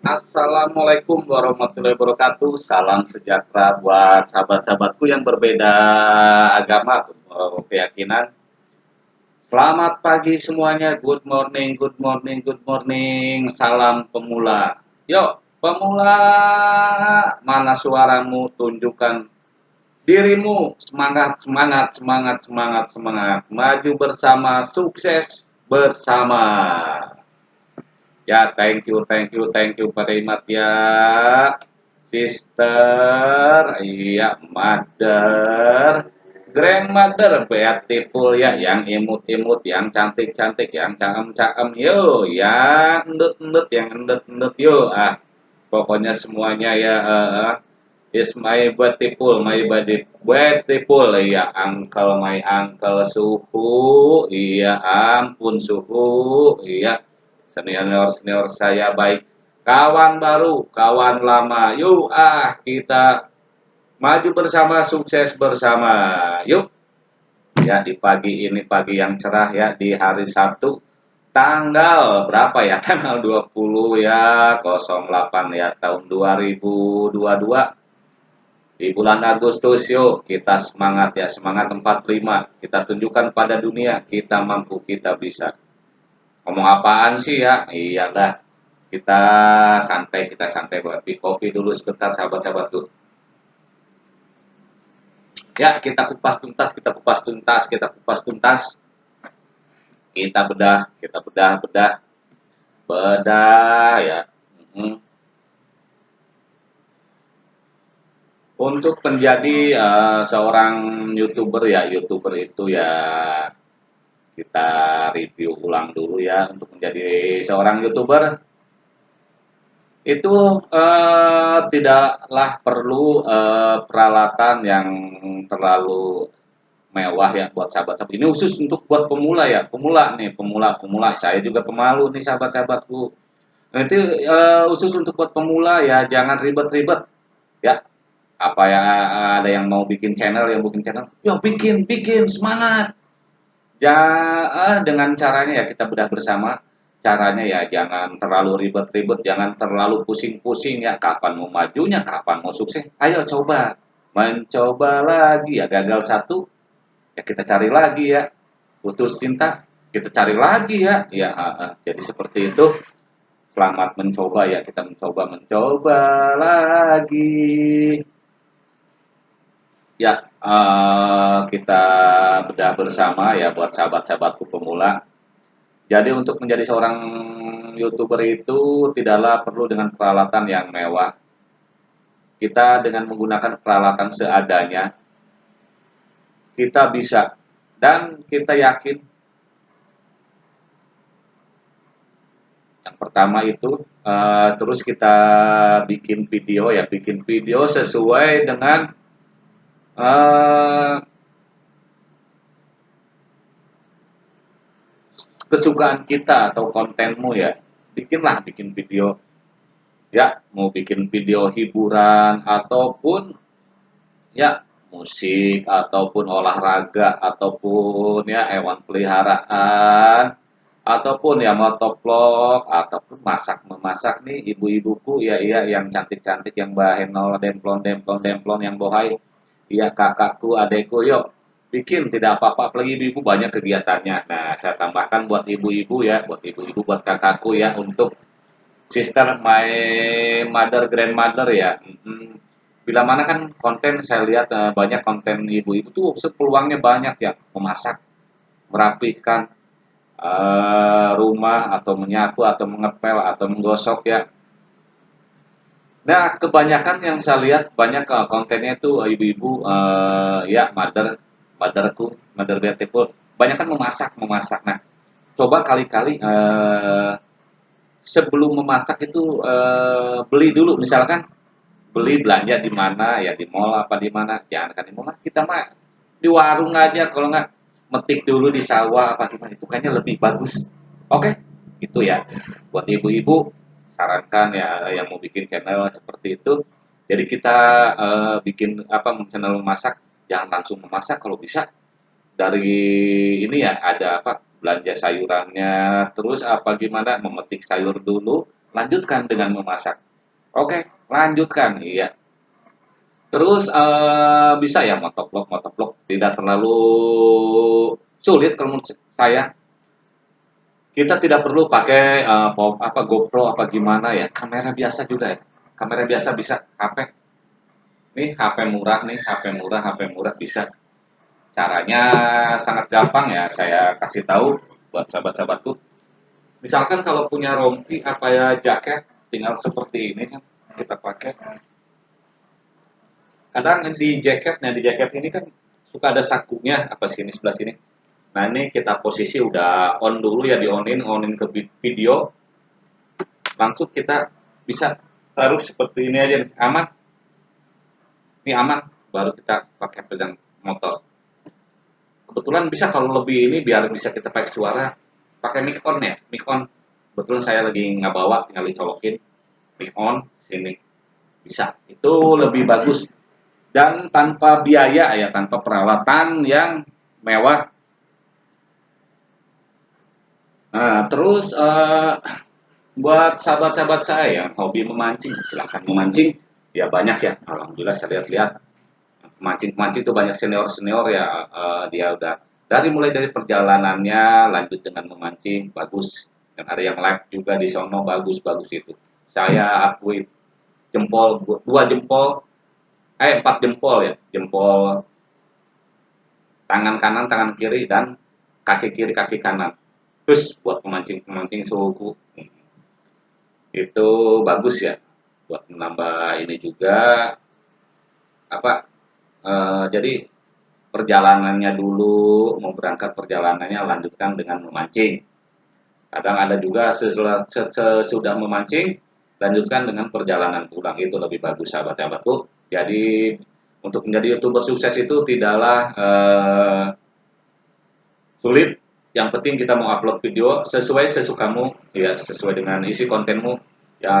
Assalamualaikum warahmatullahi wabarakatuh. Salam sejahtera buat sahabat-sahabatku yang berbeda agama atau keyakinan. Selamat pagi semuanya. Good morning, good morning, good morning. Salam pemula. Yuk, pemula. Mana suaramu? Tunjukkan dirimu. Semangat, semangat, semangat, semangat, semangat. Maju bersama, sukses bersama. Ya, thank you, thank you, thank you Imat ya. Sister, iya, mother, grandmother, beautiful ya, yang imut-imut, yang cantik-cantik, yang cakem-cakem, yo, yang endut-endut, yang endut-endut, yo, ah, pokoknya semuanya ya, uh, is my beautiful, my body beautiful, ya, uncle, my uncle, suhu, iya, ampun suhu, iya, senior-senior saya baik kawan baru, kawan lama. Yuk ah kita maju bersama, sukses bersama. Yuk. Ya di pagi ini pagi yang cerah ya di hari Sabtu tanggal berapa ya? Tanggal 20 ya 08 ya tahun 2022 di bulan Agustus yuk kita semangat ya semangat 45 kita tunjukkan pada dunia kita mampu kita bisa ngomong apaan sih ya? Iya dah. Kita santai kita santai buat kopi dulu sebentar sahabat-sahabatku ya kita kupas tuntas kita kupas tuntas kita kupas tuntas. Kita bedah kita bedah bedah. Bedah ya. Hmm. untuk menjadi uh, seorang youtuber ya youtuber itu ya kita review ulang dulu ya untuk menjadi seorang youtuber. Itu eh, tidaklah perlu eh, peralatan yang terlalu mewah ya buat sahabat-sahabat. Ini khusus untuk buat pemula ya pemula nih pemula pemula saya juga pemalu nih sahabat-sahabatku. Itu eh, khusus untuk buat pemula ya jangan ribet-ribet ya. Apa ya ada yang mau bikin channel yang bikin channel? Ya bikin bikin semangat Ya, eh, dengan caranya ya kita bedah bersama. Caranya ya jangan terlalu ribet-ribet, jangan terlalu pusing-pusing ya. Kapan mau majunya, kapan mau sukses. Ayo coba, mencoba lagi ya. Gagal satu, ya kita cari lagi ya. Putus cinta, kita cari lagi ya. Ya, uh, uh. jadi seperti itu. Selamat mencoba ya, kita mencoba mencoba lagi. Ya, uh, kita bedah bersama ya buat sahabat-sahabatku pemula. Jadi untuk menjadi seorang youtuber itu tidaklah perlu dengan peralatan yang mewah. Kita dengan menggunakan peralatan seadanya, kita bisa dan kita yakin yang pertama itu uh, terus kita bikin video ya bikin video sesuai dengan uh, kesukaan kita atau kontenmu ya bikinlah bikin video. Ya mau bikin video hiburan ataupun ya musik ataupun olahraga ataupun ya hewan peliharaan ataupun ya motovlog ataupun masak memasak nih ibu-ibuku ya iya yang cantik-cantik yang bahenol demplon demplon demplon yang bohai. Ya kakakku adekku yuk bikin tidak apa-apa. Apalagi ibu-ibu banyak kegiatannya. Nah saya tambahkan buat ibu-ibu ya buat ibu-ibu buat kakakku ya untuk sister my mother grandmother ya. Bila mana kan konten saya lihat uh, banyak konten ibu-ibu tuh peluangnya banyak ya. Memasak merapihkan uh, rumah atau menyapu atau mengepel atau menggosok ya. Nah, kebanyakan yang saya lihat banyak uh, kontennya itu ibu-ibu uh, ya mother motherku, mother beautiful, banyak kan memasak, memasak. Nah, coba kali-kali uh, sebelum memasak itu uh, beli dulu, misalkan beli belanja di mana ya di mall apa di mana jangan kan di mall kita mah di warung aja kalau nggak metik dulu di sawah apa gimana itu kayaknya lebih bagus. Oke? Okay? itu ya. Buat ibu-ibu sarankan ya yang mau bikin channel seperti itu. Jadi kita uh, bikin apa channel memasak jangan langsung memasak kalau bisa dari ini ya ada apa belanja sayurannya terus apa gimana memetik sayur dulu lanjutkan dengan memasak. Oke, lanjutkan, iya. Terus uh, bisa ya motovlog, motovlog tidak terlalu sulit kalau menurut saya. Kita tidak perlu pakai uh, apa GoPro apa gimana ya, kamera biasa juga ya. Kamera biasa bisa HP. Nih HP murah nih, HP murah, HP murah bisa. Caranya sangat gampang ya, saya kasih tahu buat sahabat-sahabatku. Misalkan kalau punya rompi apa ya jaket tinggal seperti ini kan kita pakai. Kadang di jaketnya di jaket ini kan suka ada sakunya apa sini sebelah sini? Nah ini kita posisi udah on dulu ya di onin onin ke video. Langsung kita bisa taruh seperti ini aja aman ini aman baru kita pakai pedang motor. Kebetulan bisa kalau lebih ini biar bisa kita pakai suara. Pakai mic on ya mic on. Betul saya lagi nggak bawa tinggal dicolokin. Mic on sini. Bisa. Itu lebih bagus. Dan tanpa biaya ya tanpa peralatan yang mewah. Nah terus uh, buat sahabat-sahabat saya yang hobi memancing silahkan memancing ya banyak ya. Alhamdulillah saya lihat-lihat. Pemancing itu banyak senior senior ya uh, dia udah dari mulai dari perjalanannya lanjut dengan memancing bagus. Dan ada yang live juga di sono bagus bagus itu. Saya akui jempol dua jempol eh empat jempol ya. Jempol tangan kanan tangan kiri dan kaki kiri kaki kanan. Terus buat pemancing pemancing suku itu bagus ya buat menambah ini juga apa uh, jadi perjalanannya dulu, mau berangkat perjalanannya lanjutkan dengan memancing. Kadang ada juga sesudah, sesudah memancing, lanjutkan dengan perjalanan pulang. Itu lebih bagus sahabat-sahabatku. Jadi untuk menjadi youtuber sukses itu tidaklah uh, sulit. Yang penting kita mau upload video sesuai sesukamu, ya sesuai dengan isi kontenmu. Ya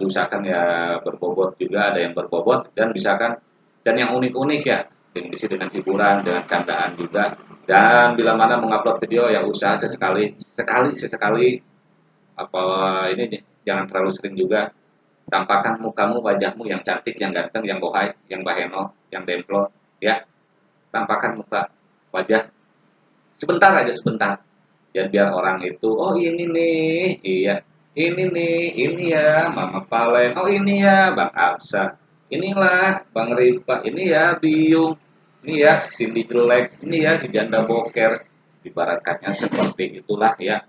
diusahakan ya berbobot juga, ada yang berbobot dan misalkan dan yang unik-unik ya diisi dengan hiburan, dengan candaan juga. Dan bila mana mengupload video ya usaha sesekali, sekali sesekali apa ini jangan terlalu sering juga. Tampakkan mukamu, wajahmu yang cantik, yang ganteng, yang bohai, yang baheno, yang demplo, ya. Tampakkan muka, wajah. Sebentar aja, sebentar. Ya biar orang itu, oh ini nih, iya, ini nih, ini ya, Mama Palen, oh ini ya, Bang Absa, inilah Bang Ripa, ini ya Biung, ini ya Cindy jelek, ini ya si janda boker, ibaratkannya seperti itulah ya.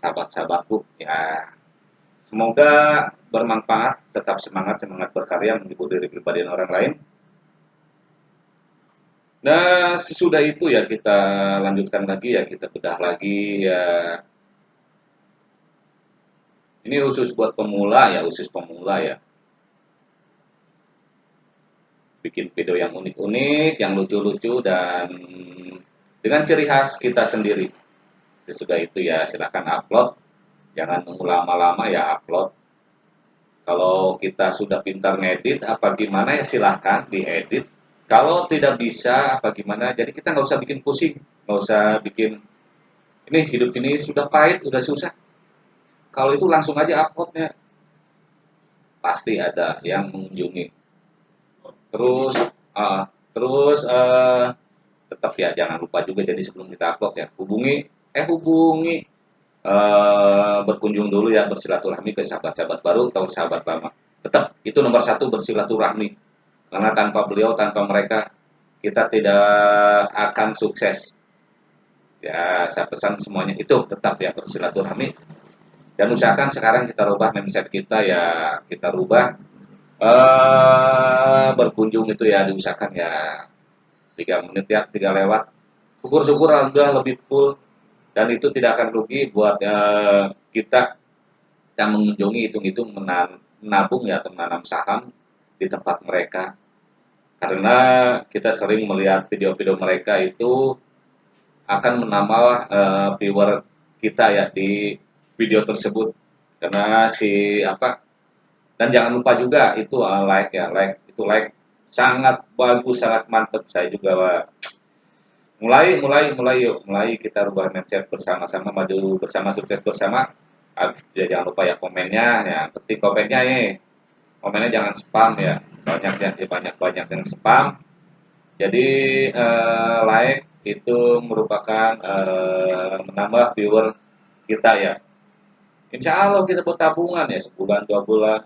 Sahabat-sahabatku ya, semoga bermanfaat, tetap semangat, semangat berkarya, menghibur diri pribadi dan orang lain. Nah, sesudah itu ya kita lanjutkan lagi ya, kita bedah lagi ya. Ini khusus buat pemula ya, khusus pemula ya bikin video yang unik-unik, yang lucu-lucu dan dengan ciri khas kita sendiri. Sesudah itu ya silahkan upload, jangan nunggu lama-lama ya upload. Kalau kita sudah pintar ngedit apa gimana ya silahkan diedit. Kalau tidak bisa apa gimana, jadi kita nggak usah bikin pusing, nggak usah bikin ini hidup ini sudah pahit, sudah susah. Kalau itu langsung aja uploadnya, pasti ada yang mengunjungi. Terus uh, terus uh, tetap ya jangan lupa juga jadi sebelum kita upload ya hubungi eh hubungi uh, berkunjung dulu ya bersilaturahmi ke sahabat-sahabat baru atau sahabat lama. Tetap itu nomor satu bersilaturahmi. Karena tanpa beliau tanpa mereka kita tidak akan sukses. Ya saya pesan semuanya itu tetap ya bersilaturahmi dan usahakan sekarang kita rubah mindset kita ya kita rubah uh, berkunjung itu ya diusahakan ya. Tiga menit ya tiga lewat. Syukur-syukur alhamdulillah lebih full. Dan itu tidak akan rugi buat uh, kita yang mengunjungi hitung-hitung menabung ya atau menanam saham di tempat mereka. Karena kita sering melihat video-video mereka itu akan menambah uh, viewer kita ya di video tersebut. Karena si apa dan jangan lupa juga itu uh, like ya, like. Itu like sangat bagus, sangat mantap. Saya juga uh, mulai mulai mulai yuk, mulai kita rubah mindset bersama-sama maju bersama sukses bersama. habis ya jangan lupa ya komennya ya ketik komennya nih komennya jangan spam ya. Banyak yang banyak banyak yang spam. Jadi eh, like itu merupakan eh, menambah viewer kita ya Insya Allah kita buat tabungan ya sebulan dua bulan.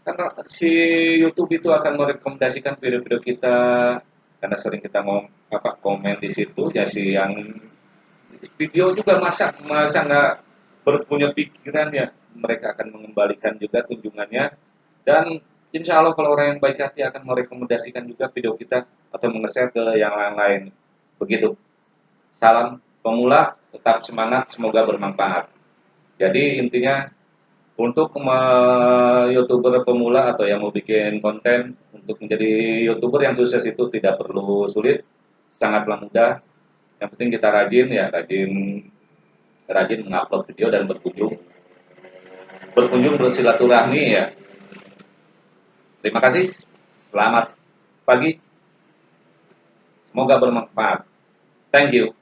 Karena si YouTube itu akan merekomendasikan video-video kita karena sering kita mau apa komen di situ. Ya si yang video juga masa masa nggak berpunya pikiran ya mereka akan mengembalikan juga kunjungannya. Dan insya Allah kalau orang yang baik hati akan merekomendasikan juga video kita atau menge-share ke yang lain-lain. Begitu. Salam pemula tetap semangat semoga bermanfaat jadi intinya untuk youtuber pemula atau yang mau bikin konten untuk menjadi youtuber yang sukses itu tidak perlu sulit sangatlah mudah. Yang penting kita rajin ya rajin rajin mengupload video dan berkunjung. Berkunjung bersilaturahmi ya. Terima kasih. Selamat pagi. Semoga bermanfaat. Thank you